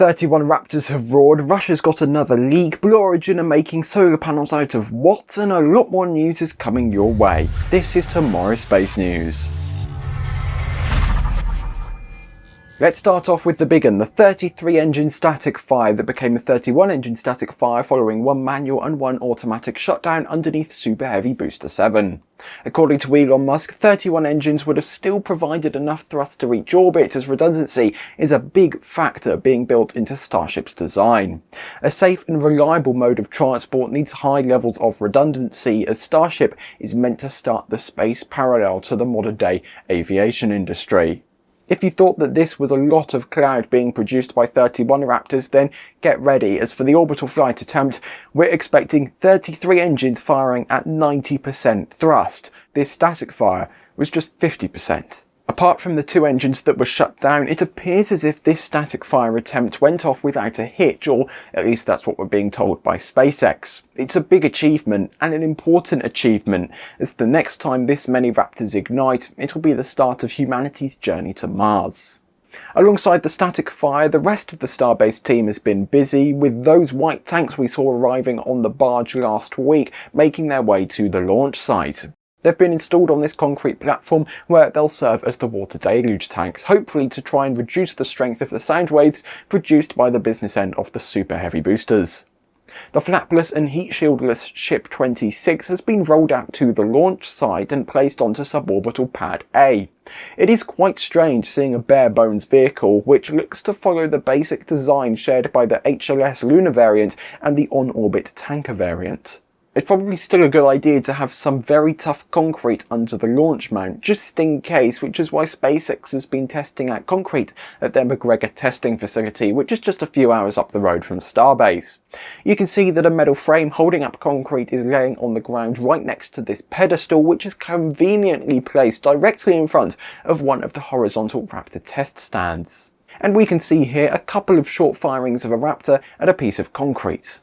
31 Raptors have roared, Russia's got another leak, Blue Origin are making solar panels out of what, and a lot more news is coming your way. This is Tomorrow Space News. Let's start off with the big one, the 33 engine static fire that became a 31 engine static fire following one manual and one automatic shutdown underneath Super Heavy Booster 7. According to Elon Musk, 31 engines would have still provided enough thrust to reach orbit as redundancy is a big factor being built into Starship's design. A safe and reliable mode of transport needs high levels of redundancy as Starship is meant to start the space parallel to the modern day aviation industry. If you thought that this was a lot of cloud being produced by 31 Raptors, then get ready, as for the orbital flight attempt, we're expecting 33 engines firing at 90% thrust. This static fire was just 50%. Apart from the two engines that were shut down, it appears as if this static fire attempt went off without a hitch, or at least that's what we're being told by SpaceX. It's a big achievement, and an important achievement, as the next time this many Raptors ignite, it will be the start of humanity's journey to Mars. Alongside the static fire, the rest of the Starbase team has been busy, with those white tanks we saw arriving on the barge last week making their way to the launch site. They've been installed on this concrete platform where they'll serve as the water deluge tanks, hopefully to try and reduce the strength of the sound waves produced by the business end of the super heavy boosters. The flapless and heat shieldless Ship 26 has been rolled out to the launch site and placed onto suborbital pad A. It is quite strange seeing a bare bones vehicle which looks to follow the basic design shared by the HLS Lunar variant and the on-orbit tanker variant. It's probably still a good idea to have some very tough concrete under the launch mount, just in case, which is why SpaceX has been testing out concrete at their McGregor testing facility, which is just a few hours up the road from Starbase. You can see that a metal frame holding up concrete is laying on the ground right next to this pedestal, which is conveniently placed directly in front of one of the horizontal Raptor test stands. And we can see here a couple of short firings of a Raptor at a piece of concrete.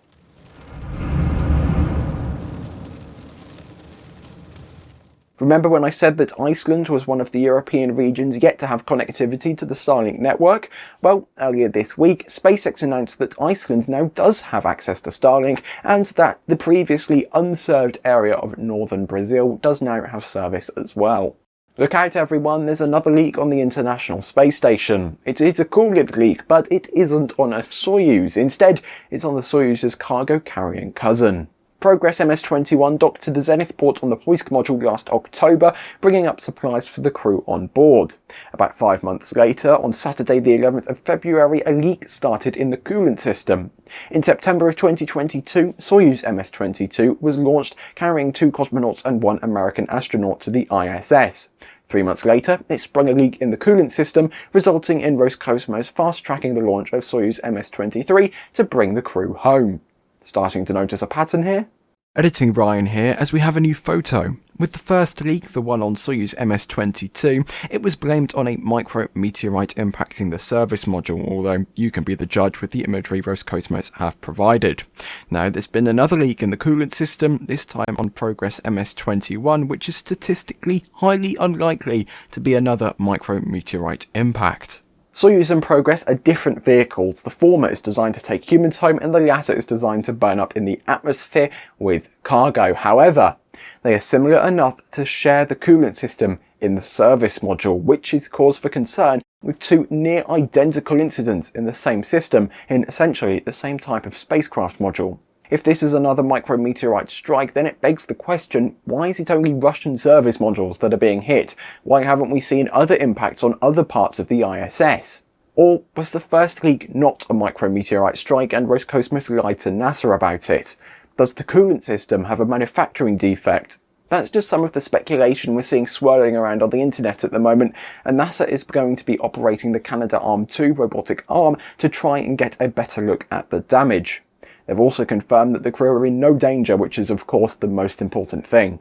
Remember when I said that Iceland was one of the European regions yet to have connectivity to the Starlink network? Well, earlier this week, SpaceX announced that Iceland now does have access to Starlink and that the previously unserved area of northern Brazil does now have service as well. Look out everyone, there's another leak on the International Space Station. It is a cooled leak, but it isn't on a Soyuz. Instead, it's on the Soyuz's cargo carrying cousin. Progress MS-21 docked to the Zenith port on the Poisk module last October, bringing up supplies for the crew on board. About five months later, on Saturday the 11th of February, a leak started in the coolant system. In September of 2022, Soyuz MS-22 was launched carrying two cosmonauts and one American astronaut to the ISS. Three months later, it sprung a leak in the coolant system, resulting in Roscosmos fast-tracking the launch of Soyuz MS-23 to bring the crew home. Starting to notice a pattern here? Editing Ryan here as we have a new photo. With the first leak, the one on Soyuz MS-22, it was blamed on a micrometeorite impacting the service module, although you can be the judge with the imagery Roscosmos have provided. Now there's been another leak in the coolant system, this time on Progress MS-21, which is statistically highly unlikely to be another micrometeorite impact. Soyuz and Progress are different vehicles. The former is designed to take humans home and the latter is designed to burn up in the atmosphere with cargo. However, they are similar enough to share the coolant system in the service module, which is cause for concern with two near identical incidents in the same system in essentially the same type of spacecraft module. If this is another micrometeorite strike, then it begs the question, why is it only Russian service modules that are being hit? Why haven't we seen other impacts on other parts of the ISS? Or was the first leak not a micrometeorite strike and Roscosmos lied to NASA about it? Does the coolant system have a manufacturing defect? That's just some of the speculation we're seeing swirling around on the internet at the moment, and NASA is going to be operating the Canadarm2 robotic arm to try and get a better look at the damage. They've also confirmed that the crew are in no danger, which is of course the most important thing.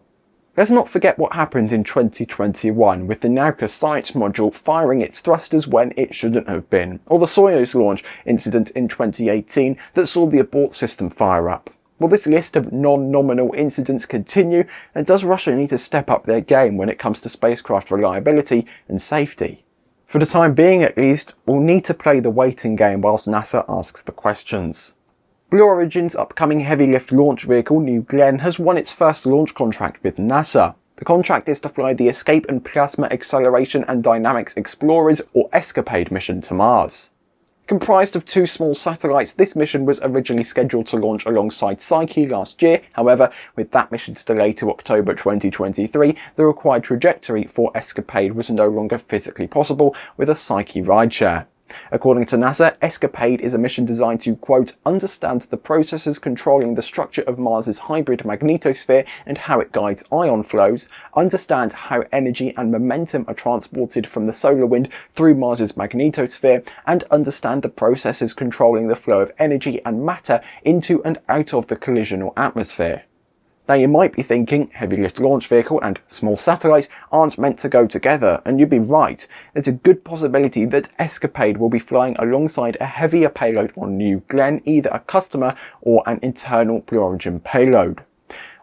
Let's not forget what happened in 2021 with the Nauka science module firing its thrusters when it shouldn't have been, or the Soyuz launch incident in 2018 that saw the abort system fire up. Will this list of non-nominal incidents continue, and does Russia need to step up their game when it comes to spacecraft reliability and safety? For the time being at least, we'll need to play the waiting game whilst NASA asks the questions. Blue Origin's upcoming heavy lift launch vehicle, New Glenn, has won its first launch contract with NASA. The contract is to fly the Escape and Plasma Acceleration and Dynamics Explorers, or ESCAPADE mission to Mars. Comprised of two small satellites, this mission was originally scheduled to launch alongside Psyche last year. However, with that mission's delay to October 2023, the required trajectory for Escapade was no longer physically possible with a Psyche rideshare. According to NASA, ESCAPADE is a mission designed to, quote, understand the processes controlling the structure of Mars's hybrid magnetosphere and how it guides ion flows, understand how energy and momentum are transported from the solar wind through Mars's magnetosphere, and understand the processes controlling the flow of energy and matter into and out of the collisional atmosphere. Now you might be thinking heavy lift launch vehicle and small satellites aren't meant to go together, and you'd be right. There's a good possibility that Escapade will be flying alongside a heavier payload on New Glenn, either a customer or an internal Blue Origin payload.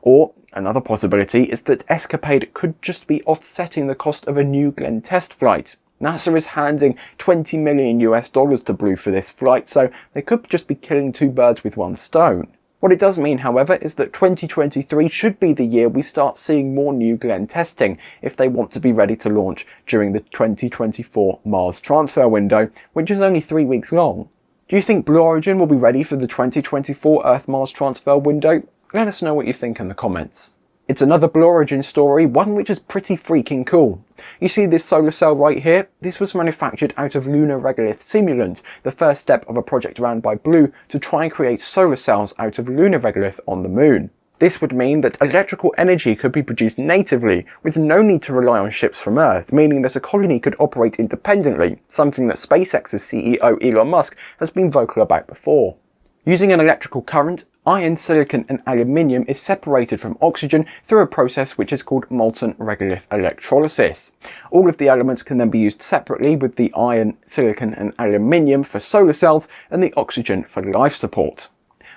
Or another possibility is that Escapade could just be offsetting the cost of a New Glenn test flight. NASA is handing 20 million US dollars to Blue for this flight, so they could just be killing two birds with one stone. What it does mean, however, is that 2023 should be the year we start seeing more New Glenn testing if they want to be ready to launch during the 2024 Mars transfer window, which is only three weeks long. Do you think Blue Origin will be ready for the 2024 Earth-Mars transfer window? Let us know what you think in the comments. It's another Blue Origin story, one which is pretty freaking cool. You see this solar cell right here? This was manufactured out of lunar regolith simulant, the first step of a project run by Blue to try and create solar cells out of lunar regolith on the moon. This would mean that electrical energy could be produced natively, with no need to rely on ships from Earth, meaning that a colony could operate independently, something that SpaceX's CEO Elon Musk has been vocal about before. Using an electrical current, iron, silicon and aluminium is separated from oxygen through a process which is called molten regolith electrolysis. All of the elements can then be used separately with the iron, silicon and aluminium for solar cells and the oxygen for life support.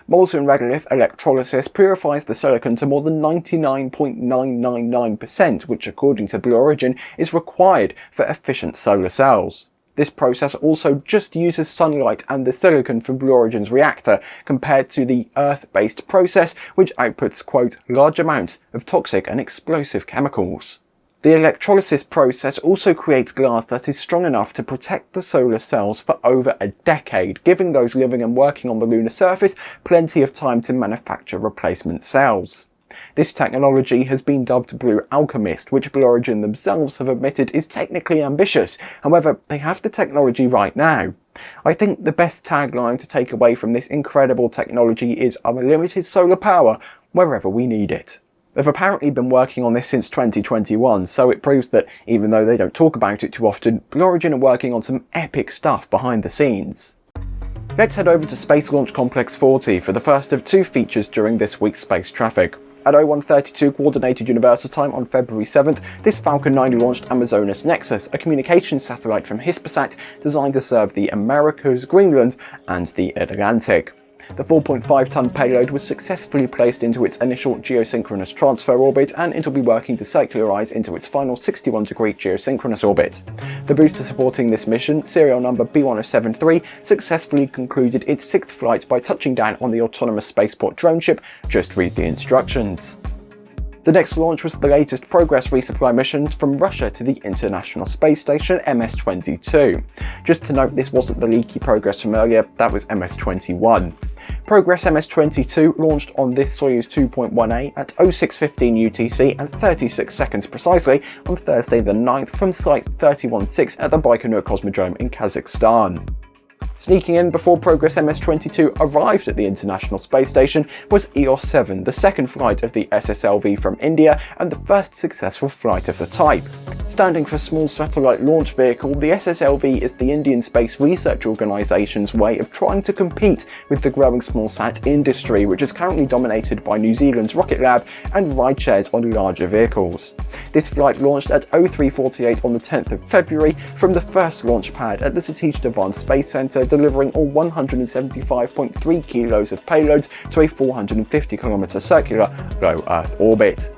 Molten regolith electrolysis purifies the silicon to more than 99.999%, which according to Blue Origin is required for efficient solar cells. This process also just uses sunlight and the silicon from Blue Origin's reactor compared to the Earth-based process which outputs, quote, large amounts of toxic and explosive chemicals. The electrolysis process also creates glass that is strong enough to protect the solar cells for over a decade, giving those living and working on the lunar surface plenty of time to manufacture replacement cells. This technology has been dubbed Blue Alchemist, which Blue Origin themselves have admitted is technically ambitious. However, they have the technology right now. I think the best tagline to take away from this incredible technology is unlimited solar power wherever we need it. They've apparently been working on this since 2021, so it proves that even though they don't talk about it too often, Blue Origin are working on some epic stuff behind the scenes. Let's head over to Space Launch Complex 40 for the first of two features during this week's space traffic. At 0132 Coordinated Universal Time on February 7th, this Falcon 9 launched Amazonas Nexus, a communications satellite from Hispasat designed to serve the Americas, Greenland and the Atlantic. The 4.5 ton payload was successfully placed into its initial geosynchronous transfer orbit and it'll be working to circularize into its final 61 degree geosynchronous orbit. The booster supporting this mission, serial number B1073, successfully concluded its sixth flight by touching down on the autonomous spaceport drone ship. Just read the instructions. The next launch was the latest Progress resupply mission from Russia to the International Space Station MS-22. Just to note, this wasn't the leaky Progress from earlier, that was MS-21. Progress MS-22 launched on this Soyuz 2.1A at 0615 UTC and 36 seconds precisely on Thursday the 9th from Site 316 at the Baikonur Cosmodrome in Kazakhstan. Sneaking in before Progress MS-22 arrived at the International Space Station was EOS-7, the second flight of the SSLV from India and the first successful flight of the type. Standing for Small Satellite Launch Vehicle, the SSLV is the Indian Space Research Organisation's way of trying to compete with the growing small sat industry, which is currently dominated by New Zealand's Rocket Lab and rideshares on larger vehicles. This flight launched at 0348 on the 10th of February from the first launch pad at the Satish Dhawan Space Centre delivering all 175.3 kilos of payloads to a 450 kilometer circular low Earth orbit.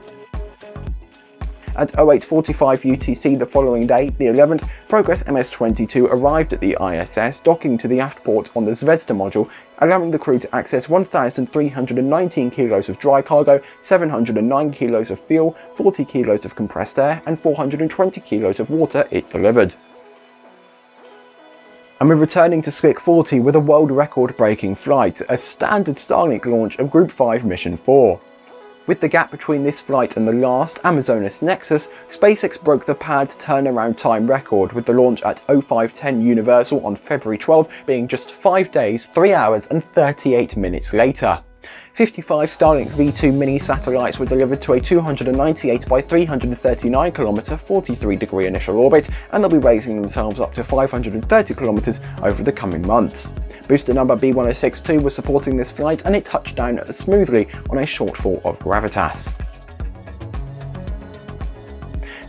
At 0845 UTC the following day, the 11th, Progress MS-22 arrived at the ISS, docking to the aft port on the Zvezda module, allowing the crew to access 1,319 kilos of dry cargo, 709 kilos of fuel, 40 kilos of compressed air, and 420 kilos of water it delivered and we're returning to Slick 40 with a world record breaking flight, a standard Starlink launch of Group 5 Mission 4. With the gap between this flight and the last, Amazonas Nexus, SpaceX broke the pad turnaround time record with the launch at 0510 Universal on February 12 being just 5 days, 3 hours and 38 minutes later. 55 Starlink V2 mini satellites were delivered to a 298 by 339 km 43 degree initial orbit and they'll be raising themselves up to 530 km over the coming months. Booster number B1062 was supporting this flight and it touched down smoothly on a shortfall of gravitas.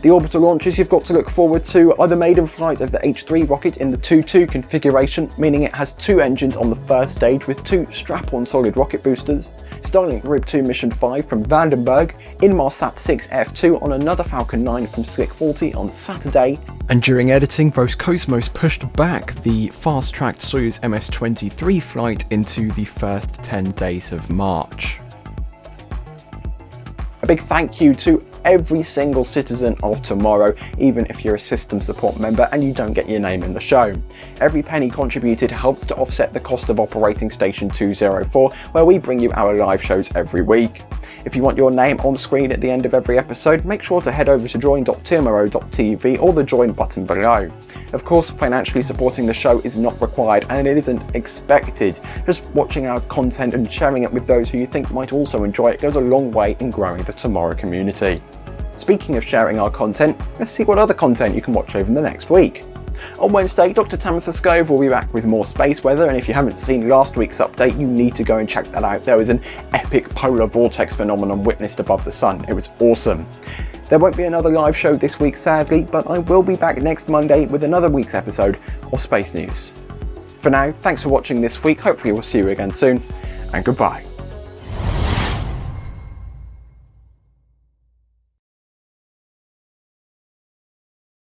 The orbital launches you've got to look forward to are the maiden flight of the H3 rocket in the 2-2 configuration, meaning it has two engines on the first stage with two strap-on solid rocket boosters, Starlink Group 2 Mission 5 from Vandenberg, Inmarsat 6 F2 on another Falcon 9 from Slick 40 on Saturday, and during editing, Roscosmos pushed back the fast-tracked Soyuz MS-23 flight into the first 10 days of March. Big thank you to every single citizen of tomorrow, even if you're a system support member and you don't get your name in the show. Every penny contributed helps to offset the cost of operating Station 204, where we bring you our live shows every week. If you want your name on screen at the end of every episode, make sure to head over to join.tmro.tv or the join button below. Of course, financially supporting the show is not required and it isn't expected. Just watching our content and sharing it with those who you think might also enjoy it goes a long way in growing the Tomorrow community. Speaking of sharing our content, let's see what other content you can watch over the next week. On Wednesday, Dr. Tamitha Skov will be back with more space weather, and if you haven't seen last week's update, you need to go and check that out. There was an epic polar vortex phenomenon witnessed above the sun. It was awesome. There won't be another live show this week, sadly, but I will be back next Monday with another week's episode of Space News. For now, thanks for watching this week. Hopefully we'll see you again soon, and goodbye.